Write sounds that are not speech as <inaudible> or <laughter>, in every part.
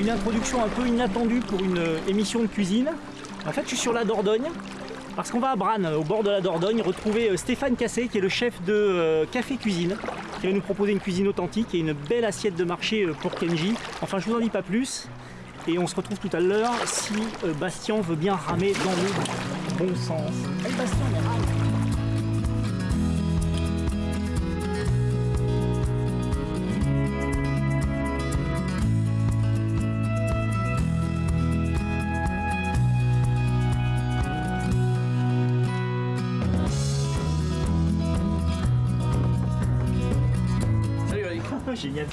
une introduction un peu inattendue pour une euh, émission de cuisine. En fait, je suis sur la Dordogne, parce qu'on va à Branne, au bord de la Dordogne, retrouver euh, Stéphane Cassé, qui est le chef de euh, Café Cuisine, qui va nous proposer une cuisine authentique et une belle assiette de marché pour Kenji. Enfin, je vous en dis pas plus. Et on se retrouve tout à l'heure si Bastien veut bien ramer dans le bon sens.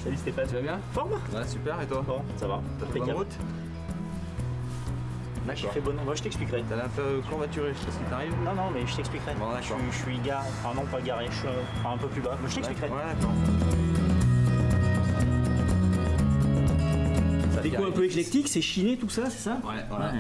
Salut Stéphane. tu vas bien Forme Ouais, super, et toi Bon, ça va. T'as fait bonne route D'accord. fait bonne. Moi, je t'expliquerai. T'as l'air un peu courbaturé, je sais ce qui t'arrive Non, non, mais je t'expliquerai. Bon, je, je suis garé. Enfin, non, pas garé, je suis euh, un peu plus bas. Mais je t'expliquerai. Ouais, d'accord. Un peu édifice. éclectiques, c'est chiné tout ça, c'est ça? Ouais, voilà.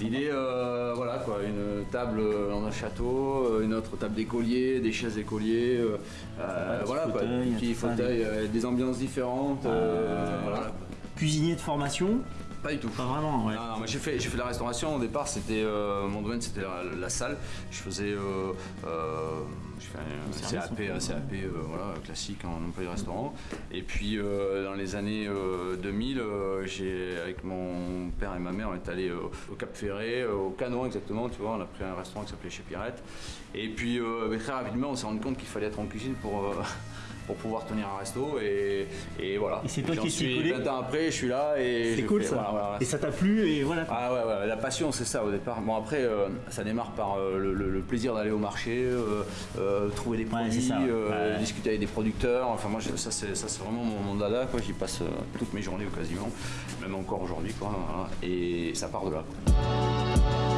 L'idée, euh, voilà quoi, une table euh, dans un château, euh, une autre table d'écolier, des chaises d'écolier, euh, euh, voilà quoi, des petits fauteuils, des ambiances différentes, euh, voilà. quoi. Cuisinier de formation Pas du tout. Pas vraiment, ouais. Non, j'ai fait, j'ai fait la restauration au départ, c'était euh, mon domaine c'était la, la salle. Je faisais euh, euh, je fais un CAP, un CAP voilà, classique en employé de restaurant. Et puis dans les années euh, 2000, euh, j'ai avec mon père et ma mère, on est allé au Cap Ferré, au Canon exactement, tu vois, on a pris un restaurant qui s'appelait Chez Pirate. Et puis très rapidement, on s'est rendu compte qu'il fallait être en cuisine pour pour pouvoir tenir un resto et, et voilà. Et c'est toi qui suis collé 20 ans après, je suis là et C'est cool fais- ça. voilà, voilà, Et ça t'a plu et voilà. ah ouais, ouais, la passion c'est ça au départ. Bon après euh, ça démarre par euh, le, plaisir d'aller au marché, euh, trouver des produits, ça, ouais. discuter avec des producteurs. Enfin moi je- ça c'est ça c'est vraiment mon, mon dada quoi. J'y passe toutes mes journées quasiment, même encore aujourd'hui quoi. voilà. Et ça part de là. quoi.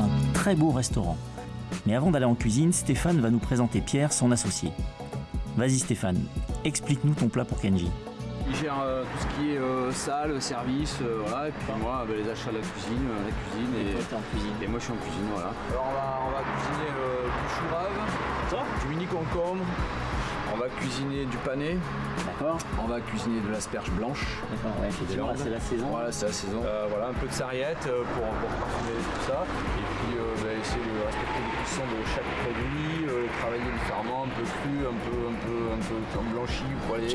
Un très beau restaurant. Mais avant d'aller en cuisine, Stéphane va nous présenter Pierre, son associé. Vas-y Stéphane, explique-nous ton plat pour Kenji. Il gère euh, tout ce qui est euh, salle, service, euh, voilà. Et puis moi bah, les achats de la cuisine, euh, la cuisine et, en cuisine. et moi je suis en cuisine voilà. Alors on va, on va cuisiner euh, du chou rave, du mini concombre. On va cuisiner du pané. D'accord On va cuisiner de l'asperge blanche. D'accord, ouais, c'est la saison. Voilà, c'est la saison. Euh, voilà, un peu de sarriette euh, pour, pour parfumer tout ça. Et puis essayer de respecter les cuissons de chaque produit, euh, travailler différemment, un peu cru, un peu, un peu, un peu, peu blanchi pour aller.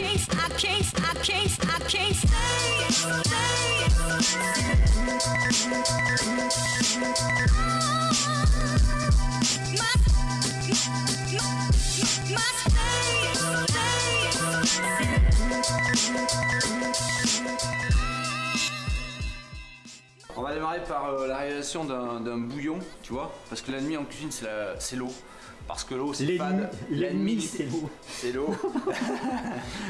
can't, I can't, démarrer par euh, la réalisation d'un d'un bouillon, tu vois, parce que l'ennemi en cuisine c'est la- c'est l'eau. Parce que l'eau c'est L'ennemi- fade. l'ennemi, c'est l'eau. C'est l'eau. <laughs>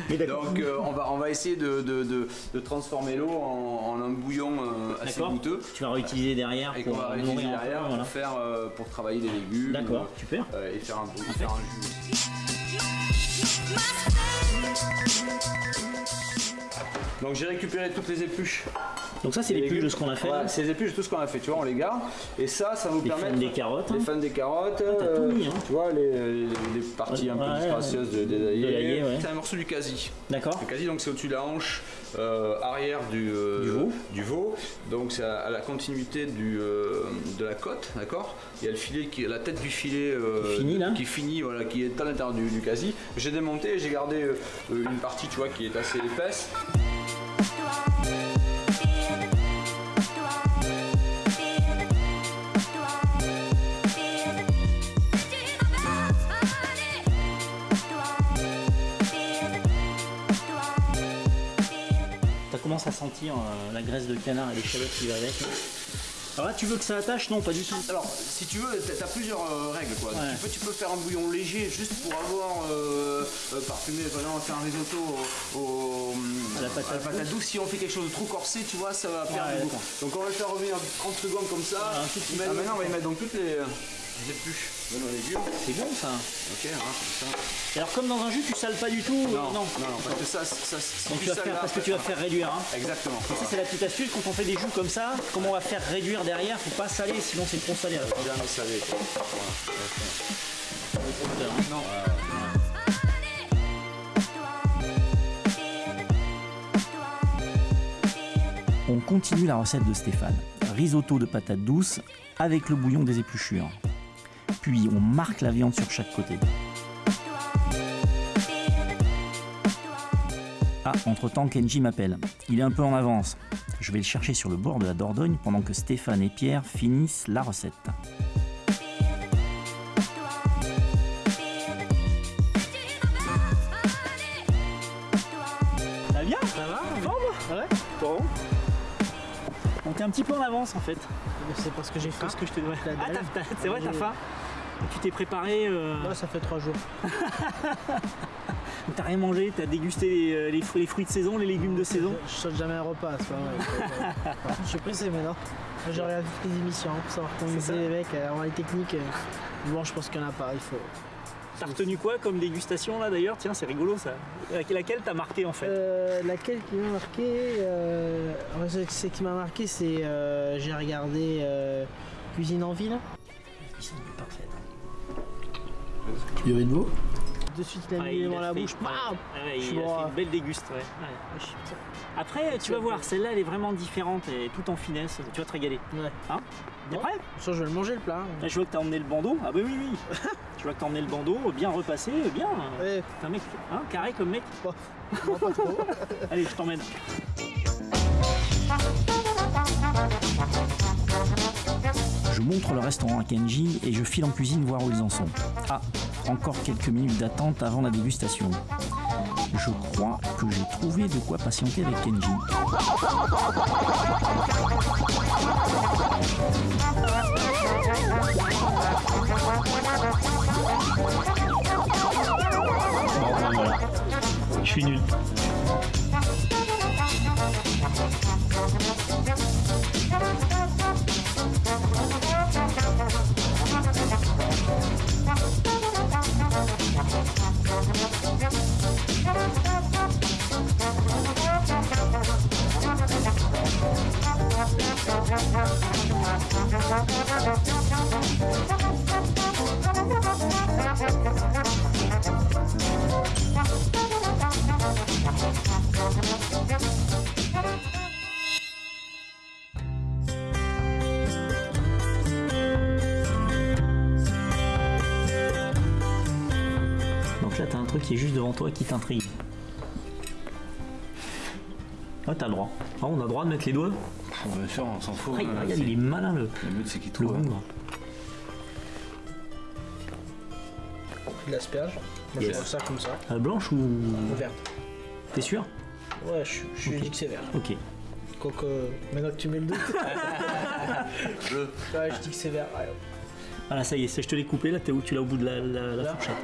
<laughs> Donc euh, on, va, on va essayer de, de- de- de transformer l'eau en, en un bouillon euh, assez goûteux. Tu vas réutiliser derrière Et pour qu'on va réutiliser derrière voilà. pour faire euh, pour travailler les légumes. D'accord, euh, super. euh, et faire un, faire un jus aussi. Donc j'ai récupéré toutes les épluches. Donc ça c'est les plus de ce qu'on a fait. Voilà, c'est les épluches de tout ce qu'on a fait, tu vois, on les garde. Et ça, ça vous Les permettre. fans des carottes, Les hein. fans des carottes. tout mis, hein. Tu vois, les, parties un peu Ouais, disgracieuses de, des De. C'est un morceau du quasi. D'accord. Le quasi, donc c'est au-dessus de la hanche euh, arrière du, euh, Du veau. du veau. Donc c'est à, à la continuité du, euh, de la côte, d'accord Il y a le filet, qui, la tête du filet euh, Qui finit, là qui finit, voilà, qui est à l'intérieur du, du quasi. J'ai démonté et j'ai gardé euh, une partie, tu vois, qui est assez épaisse. À sentir euh, la graisse de canard et les chalottes qui va avec. Alors là tu veux que ça attache Non pas du tout. Alors, si tu veux, t'as as plusieurs euh, règles quoi. Ouais. Tu, peux, tu peux faire un bouillon léger juste pour avoir euh, parfumé, par exemple, faire un risotto au, au- À la patate douce. Si on fait quelque chose de trop corsé, tu vois, ça va perdre Ouais, le goût. Donc, on va le faire revenir 30 secondes comme ça. Voilà, Ah, maintenant, on va y mettre donc toutes les, les épluches. C'est bon ça. Ok, hein, comme ça. Et alors comme dans un jus tu sales pas du tout euh, Non, non, non, parce que ça, ça si Donc tu vas faire là, parce que tu vas faire réduire. Hein. Exactement. Ça c'est la petite astuce quand on fait des jus comme ça, comment on va faire réduire derrière, faut pas saler sinon c'est trop salé. Bien salé. quoi. Voilà. Non. Continue la recette de Stéphane. Risotto de patates douces avec le bouillon des épluchures. Puis on marque la viande sur chaque côté. Ah, entre-temps, Kenji m'appelle. Il est un peu en avance. Je vais le chercher sur le bord de la Dordogne pendant que Stéphane et Pierre finissent la recette. Un petit peu en avance en fait. C'est parce que j'ai faim. Parce que je te dois. Ah, c'est vrai, t'as J'ai- faim Tu t'es préparé, euh, Là, ça fait trois jours. <laughs> t'as rien mangé, t'as dégusté les, euh, les fruits, les fruits de saison, les légumes de saison. Je saute jamais un repas, c'est pas vrai. je suis pressé maintenant. Regarde toutes les émissions pour savoir comment les mecs, euh, avoir les techniques. euh. Bon, je pense qu'il n'y en a pas, il faut. T'as retenu quoi comme dégustation là d'ailleurs? Tiens, c'est rigolo ça. Laquelle laquelle t'as marqué en fait? Euh, laquelle qui m'a marqué euh, ce- qui m'a marqué, c'est. euh, J'ai regardé euh, Cuisine en ville. Du riz de veau. De suite, il a Ouais, mis il dans a la fait- bouche. ouais. Bam Ouais, Je suis il a bon, fait une belle déguste. ouais. Ouais. Après, tu vas voir, celle-là elle est vraiment différente et tout en finesse. Tu vas te régaler. Ouais. Hein? T'es prêt? Ça, je vais le manger le plat. hein. Là, Je vois que t'as emmené le bandeau. Ah bah oui, oui. <laughs> je vois que t'as emmené le bandeau, bien repassé, bien. Ouais, T'es un mec hein, carré comme mec. bon. Non, pas trop. <laughs> Allez, je t'emmène. Je montre le restaurant à Kenji et je file en cuisine voir où ils en sont. Ah, encore quelques minutes d'attente avant la dégustation. Je crois que j'ai trouvé de quoi patienter avec Kenji. Je suis nul. Donc là, t'as un truc qui est juste devant toi qui t'intrigue. Ah, t'as le droit. Ah, on a le droit de mettre les doigts. On bien sûr, on s'en fout. Regarde, hein, regarde, c'est- il est malin le, Le but c'est qu'il le trouve. hein. bougre. De l'asperge. Moi, Yes. je ça comme ça. Euh, blanche ou Verte. T'es sûr Ouais, je, je Ok. dis que c'est vert. Ok. Quoique, maintenant que tu mets le doute. <laughs> Bleu. ouais, je dis que c'est vert. Ouais. Voilà, ça y est, je te l'ai coupé. Là, t'es où? Tu l'as au bout de la, la- la fourchette.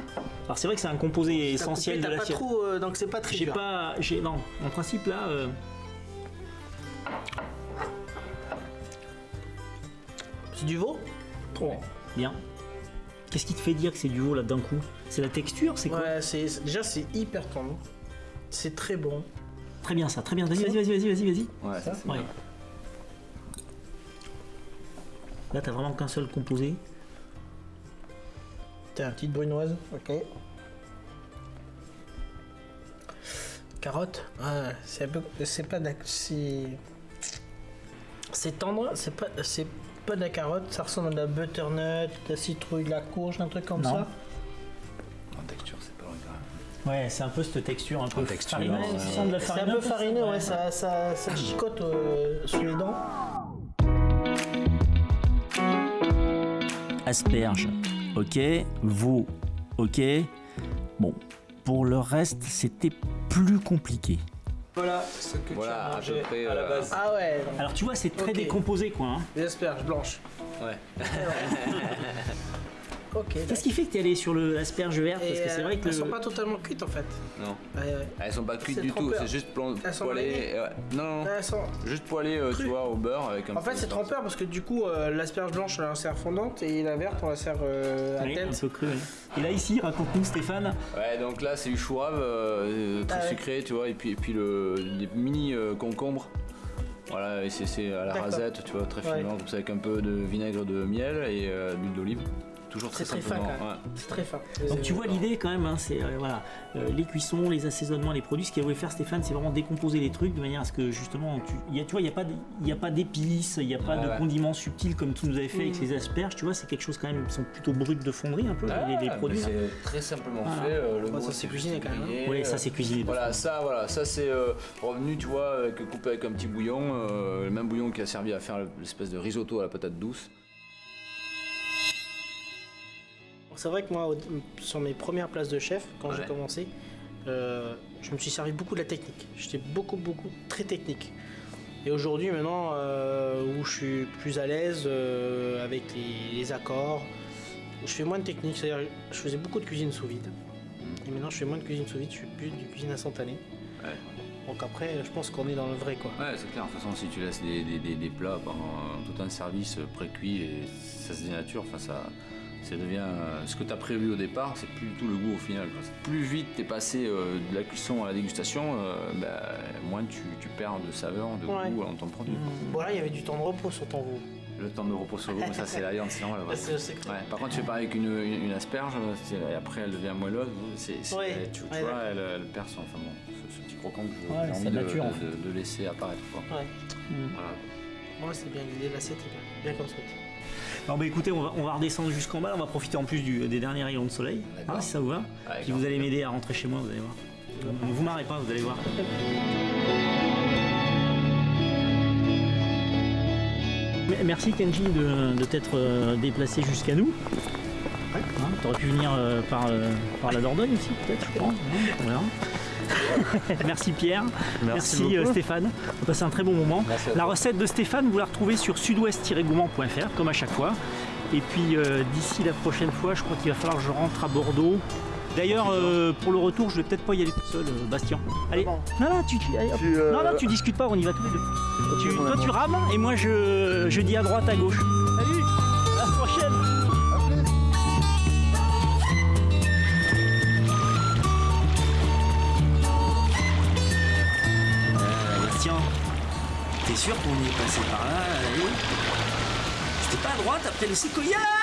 Alors, c'est vrai que c'est un composé essentiel coupé, de t'as pas trop, euh, donc c'est pas très J'ai pas. J'ai non. En principe, là. euh, C'est du veau oh, bien. Qu'est-ce qui te fait dire que c'est du veau là d'un coup? C'est la texture C'est quoi? Ouais, c'est déjà c'est hyper tendre. C'est très bon. Très bien ça, très bien. Vas-y, vas-y, vas-y, vas-y, vas-y, vas-y. Ouais, ça, c'est Ouais. Là, t'as vraiment qu'un seul composé. Tiens, petite brunoise, ok. Carotte, ouais, c'est un peu, c'est pas c'est, c'est tendre, c'est pas, c'est pas de la carotte, ça ressemble à de la butternut, de la citrouille, de la courge, un truc comme Non. ça. En texture, c'est pas même. Ouais, c'est un peu cette texture un peu texture, C'est un peu farineux, ouais, ça, ça, ça chicote euh, sous les dents. Asperge, ok. Veau, ok. Bon, pour le reste, c'était plus compliqué. Voilà, ce que Voilà, à peu près. à la euh, base. Ah ouais, Alors tu vois, c'est très décomposé quoi. hein. des asperges blanches. Ouais. <laughs> <laughs> Ok. Qu'est-ce qui fait que t'es allé sur le asperge verte? Parce que c'est euh, vrai que elles le- sont pas totalement cuites en fait. Non. Ouais, ouais. Elles sont pas cuites du tout, c'est juste plan- Elles sont poêlées. marinées ouais. Non, non, Ouais, elles sont- juste poêlées, euh, tu vois, au beurre avec un En fait, c'est trompeur parce que du coup, euh, l'asperge blanche, on la sert fondante et la verte, on la sert euh, à Oui, un tête. peu cru. oui. Et là ici, raconte-nous Stéphane. Ouais, donc là c'est du chou rave, euh, très Ah ouais. sucré, tu vois, et puis, et puis le, des mini euh, concombres. Voilà, et c'est- à la rasette, tu vois, très Ouais. finement, comme ça, avec un peu de vinaigre de miel et euh, d'huile d'olive. Toujours très C'est très fin simplement. quand même. ouais. C'est très fin. Donc tu vois l'idée quand même, hein, c'est euh, voilà, euh, les cuissons, les assaisonnements, les produits. Ce qu'il voulait faire Stéphane, c'est vraiment décomposer les trucs de manière à ce que justement, tu, il y a, tu vois, il n'y a pas, d- il y a pas d'épices, il n'y a pas de ouais. condiments subtils comme tu nous avais fait avec Mm. les asperges. Tu vois, c'est quelque chose quand même qui sont plutôt bruts de fonderie un peu les, les Ah, produits. c'est très simplement Ah. fait. euh, le Ouais, gros, ça, c'est cuisiné quand même, hein. Oui, ça euh, c'est cuisiné. Voilà, ça, voilà, ça c'est euh, revenu, tu vois, avec, coupé avec un petit bouillon, euh, le même bouillon qui a servi à faire l'espèce de risotto à la patate douce. C'est vrai que moi, sur mes premières places de chef, quand j'ai commencé, euh, je me suis servi beaucoup de la technique. J'étais beaucoup, beaucoup, très technique. Et aujourd'hui, maintenant, euh, où je suis plus à l'aise euh, avec les, les accords, je fais moins de technique. C'est-à-dire, je faisais beaucoup de cuisine sous vide. Et maintenant, je fais moins de cuisine sous vide, je fais plus de cuisine instantanée. Ouais. Donc après, je pense qu'on est dans le vrai, quoi. Ouais, c'est clair. De toute façon, si tu laisses des, des- des- des plats pendant tout un service pré-cuit et ça se dénature, enfin ça, ça devient euh, ce que tu as prévu au départ, c'est plus du tout le goût au final. Plus vite tu es passé euh, de la cuisson à la dégustation, euh, bah, moins tu, tu perds de saveur, de Ouais. goût dans ton produit. Voilà, il y avait du temps de repos sur ton veau. Le temps de repos sur le goût, ça c'est la viande, c'est normal. <laughs> ouais. Par contre, tu fais pareil avec une, une- une asperge, et après elle devient moelleuse, c'est, c'est- Ouais, tu, tu ouais, vois, elle, elle perd son, enfin bon, ce, ce petit croquant que j'ai envie de, nature, en de- de- de laisser apparaître. Quoi. Ouais. Voilà. Moi, c'est bien l'idée, l'assiette est bien, bien construite. Alors bah écoutez, on va, on va redescendre jusqu'en bas, on va profiter en plus du- des derniers rayons de soleil, hein, si ça vous va. Avec Puis vous allez m'aider à rentrer chez moi, vous allez voir. Ne vous marrez pas, vous allez voir. Merci Kenji de, de t'être euh, déplacé jusqu'à nous. Hein, T'aurais pu venir euh, par, euh, par la Dordogne aussi, peut-être, je pense. <laughs> Merci Pierre, merci, euh, Stéphane. On a passé un très bon moment. La recette de Stéphane, vous la retrouvez sur sudouest-gourmand.fr, comme à chaque fois. Et puis euh, d'ici la prochaine fois, je crois qu'il va falloir que je rentre à Bordeaux. D'ailleurs, euh, pour le retour, je vais peut-être pas y aller tout seul, euh, Bastien. Allez, bon non, non, tu, tu- allez, hop. Tu, euh, non, non, tu discutes pas, on y va tous les deux. Tu- toi, tu rames et moi, je, je dis à droite, à gauche. Salut, à la prochaine. T'es sûr qu'on y est passé par là allez C'était pas à droite après le séquoia